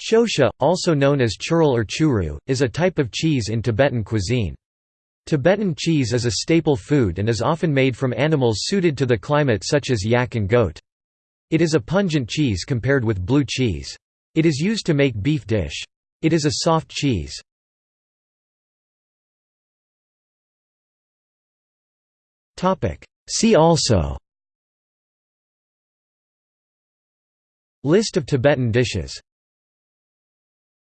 Shosha, also known as churil or churu, is a type of cheese in Tibetan cuisine. Tibetan cheese is a staple food and is often made from animals suited to the climate such as yak and goat. It is a pungent cheese compared with blue cheese. It is used to make beef dish. It is a soft cheese. See also List of Tibetan dishes